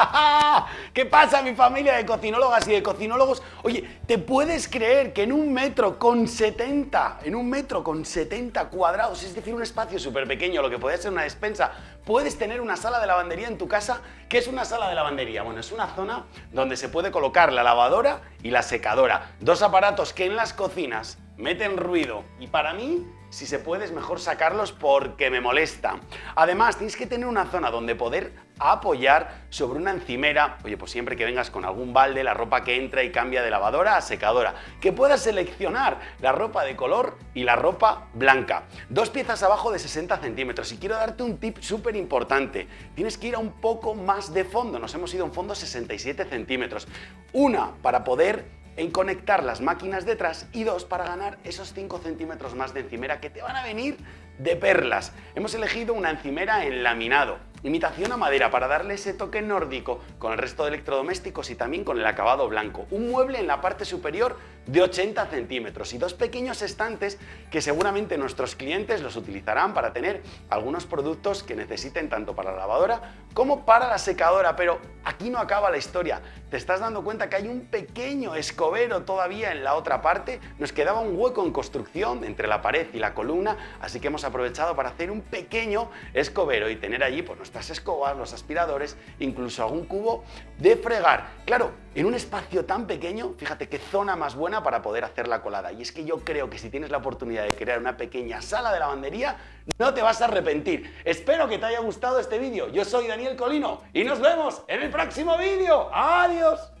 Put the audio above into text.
¿Qué pasa mi familia de cocinólogas y de cocinólogos? Oye, ¿te puedes creer que en un metro con 70, en un metro con 70 cuadrados, es decir, un espacio súper pequeño, lo que puede ser una despensa, puedes tener una sala de lavandería en tu casa? ¿Qué es una sala de lavandería? Bueno, es una zona donde se puede colocar la lavadora y la secadora, dos aparatos que en las cocinas meten ruido y para mí si se puede es mejor sacarlos porque me molesta. Además, tienes que tener una zona donde poder apoyar sobre una encimera, oye, pues siempre que vengas con algún balde, la ropa que entra y cambia de lavadora a secadora, que puedas seleccionar la ropa de color y la ropa blanca. Dos piezas abajo de 60 centímetros y quiero darte un tip súper importante, tienes que ir a un poco más de fondo, nos hemos ido a un fondo 67 centímetros. Una, para poder en conectar las máquinas detrás y dos, para ganar esos 5 centímetros más de encimera que te van a venir de perlas. Hemos elegido una encimera en laminado, imitación a madera para darle ese toque nórdico con el resto de electrodomésticos y también con el acabado blanco. Un mueble en la parte superior de 80 centímetros y dos pequeños estantes que seguramente nuestros clientes los utilizarán para tener algunos productos que necesiten tanto para la lavadora como para la secadora. Pero aquí no acaba la historia. Te estás dando cuenta que hay un pequeño escobero todavía en la otra parte. Nos quedaba un hueco en construcción entre la pared y la columna, así que hemos aprovechado para hacer un pequeño escobero y tener allí pues, nuestras escobas, los aspiradores, incluso algún cubo de fregar. Claro, en un espacio tan pequeño, fíjate qué zona más buena para poder hacer la colada. Y es que yo creo que si tienes la oportunidad de crear una pequeña sala de lavandería, no te vas a arrepentir. Espero que te haya gustado este vídeo. Yo soy Daniel Colino y nos vemos en el próximo vídeo. ¡Adiós! Adiós.